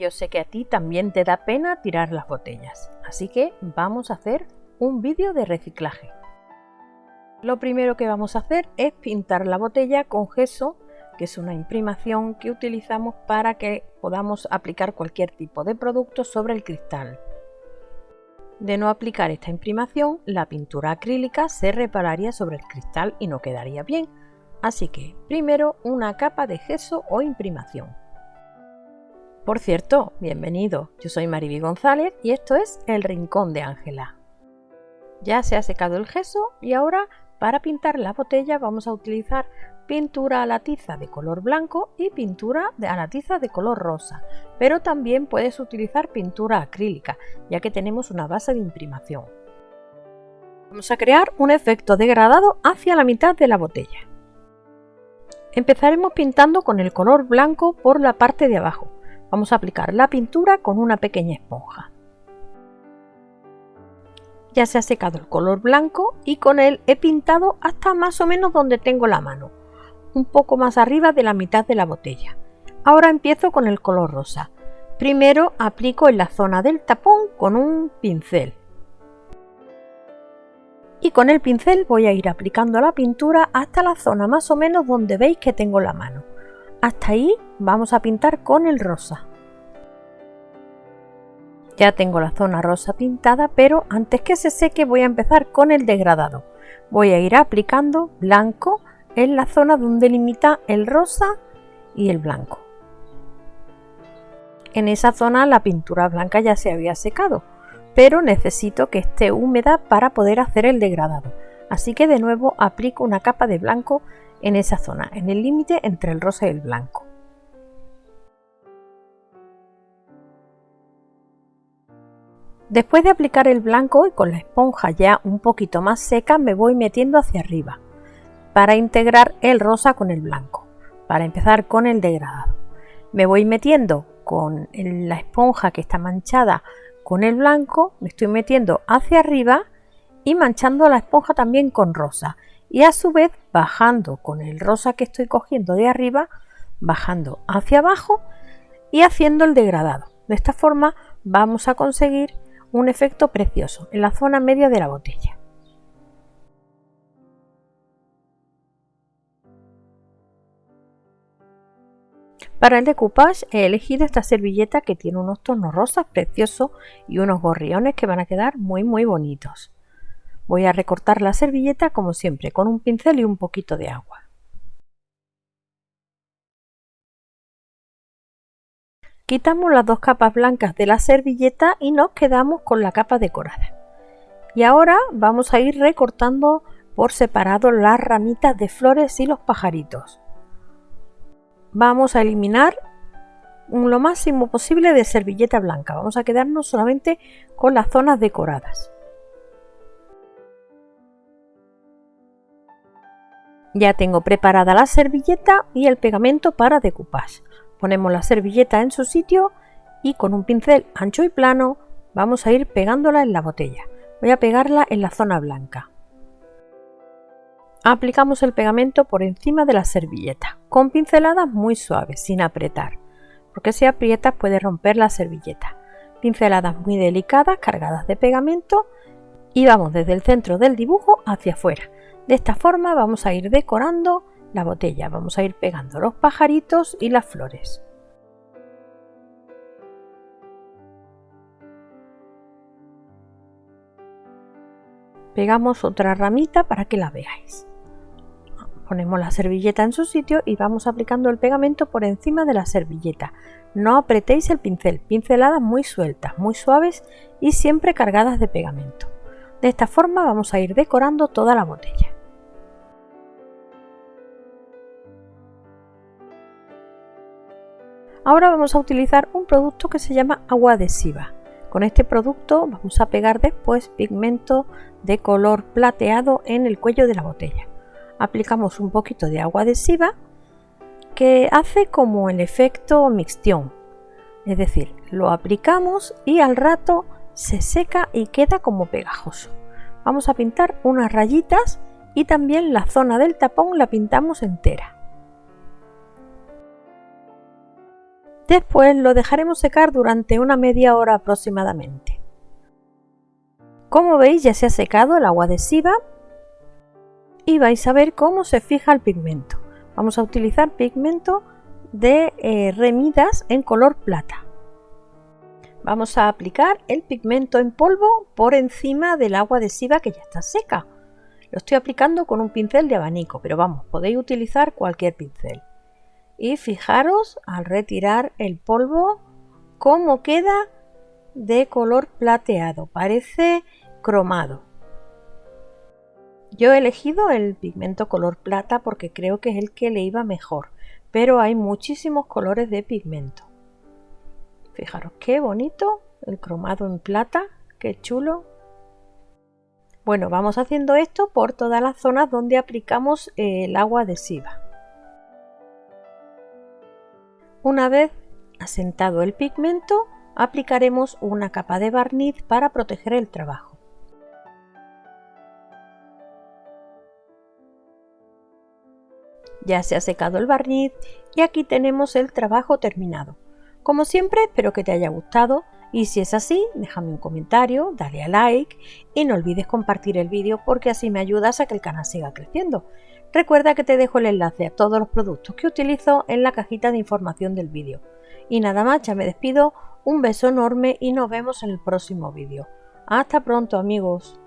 Yo sé que a ti también te da pena tirar las botellas, así que vamos a hacer un vídeo de reciclaje. Lo primero que vamos a hacer es pintar la botella con gesso, que es una imprimación que utilizamos para que podamos aplicar cualquier tipo de producto sobre el cristal. De no aplicar esta imprimación, la pintura acrílica se repararía sobre el cristal y no quedaría bien, así que primero una capa de gesso o imprimación. Por cierto, bienvenido, yo soy Mariby González y esto es El Rincón de Ángela. Ya se ha secado el gesso y ahora para pintar la botella vamos a utilizar pintura a la tiza de color blanco y pintura a la tiza de color rosa, pero también puedes utilizar pintura acrílica, ya que tenemos una base de imprimación. Vamos a crear un efecto degradado hacia la mitad de la botella. Empezaremos pintando con el color blanco por la parte de abajo. Vamos a aplicar la pintura con una pequeña esponja. Ya se ha secado el color blanco y con él he pintado hasta más o menos donde tengo la mano, un poco más arriba de la mitad de la botella. Ahora empiezo con el color rosa. Primero aplico en la zona del tapón con un pincel. Y con el pincel voy a ir aplicando la pintura hasta la zona más o menos donde veis que tengo la mano. Hasta ahí vamos a pintar con el rosa. Ya tengo la zona rosa pintada, pero antes que se seque voy a empezar con el degradado. Voy a ir aplicando blanco en la zona donde limita el rosa y el blanco. En esa zona la pintura blanca ya se había secado, pero necesito que esté húmeda para poder hacer el degradado. Así que de nuevo aplico una capa de blanco en esa zona, en el límite entre el rosa y el blanco. Después de aplicar el blanco y con la esponja ya un poquito más seca me voy metiendo hacia arriba para integrar el rosa con el blanco, para empezar con el degradado. Me voy metiendo con la esponja que está manchada con el blanco, me estoy metiendo hacia arriba y manchando la esponja también con rosa y a su vez bajando con el rosa que estoy cogiendo de arriba, bajando hacia abajo y haciendo el degradado. De esta forma vamos a conseguir un efecto precioso en la zona media de la botella. Para el decoupage he elegido esta servilleta que tiene unos tonos rosas preciosos y unos gorriones que van a quedar muy muy bonitos. Voy a recortar la servilleta como siempre con un pincel y un poquito de agua. Quitamos las dos capas blancas de la servilleta y nos quedamos con la capa decorada. Y ahora vamos a ir recortando por separado las ramitas de flores y los pajaritos vamos a eliminar lo máximo posible de servilleta blanca. Vamos a quedarnos solamente con las zonas decoradas. Ya tengo preparada la servilleta y el pegamento para decoupage. Ponemos la servilleta en su sitio y con un pincel ancho y plano vamos a ir pegándola en la botella. Voy a pegarla en la zona blanca. Aplicamos el pegamento por encima de la servilleta, con pinceladas muy suaves, sin apretar, porque si aprietas puede romper la servilleta. Pinceladas muy delicadas, cargadas de pegamento y vamos desde el centro del dibujo hacia afuera. De esta forma vamos a ir decorando la botella, vamos a ir pegando los pajaritos y las flores. Pegamos otra ramita para que la veáis. Ponemos la servilleta en su sitio y vamos aplicando el pegamento por encima de la servilleta. No apretéis el pincel, pinceladas muy sueltas, muy suaves y siempre cargadas de pegamento. De esta forma vamos a ir decorando toda la botella. Ahora vamos a utilizar un producto que se llama agua adhesiva. Con este producto vamos a pegar después pigmento de color plateado en el cuello de la botella aplicamos un poquito de agua adhesiva que hace como el efecto mixtión. Es decir, lo aplicamos y al rato se seca y queda como pegajoso. Vamos a pintar unas rayitas y también la zona del tapón la pintamos entera. Después lo dejaremos secar durante una media hora aproximadamente. Como veis ya se ha secado el agua adhesiva y vais a ver cómo se fija el pigmento. Vamos a utilizar pigmento de eh, remidas en color plata. Vamos a aplicar el pigmento en polvo por encima del agua adhesiva que ya está seca. Lo estoy aplicando con un pincel de abanico, pero vamos, podéis utilizar cualquier pincel. Y fijaros al retirar el polvo cómo queda de color plateado, parece cromado. Yo he elegido el pigmento color plata porque creo que es el que le iba mejor, pero hay muchísimos colores de pigmento. Fijaros qué bonito el cromado en plata, qué chulo. Bueno, vamos haciendo esto por todas las zonas donde aplicamos el agua adhesiva. Una vez asentado el pigmento, aplicaremos una capa de barniz para proteger el trabajo. Ya se ha secado el barniz y aquí tenemos el trabajo terminado. Como siempre, espero que te haya gustado y si es así, déjame un comentario, dale a like y no olvides compartir el vídeo porque así me ayudas a que el canal siga creciendo. Recuerda que te dejo el enlace a todos los productos que utilizo en la cajita de información del vídeo. Y nada más, ya me despido, un beso enorme y nos vemos en el próximo vídeo. Hasta pronto amigos.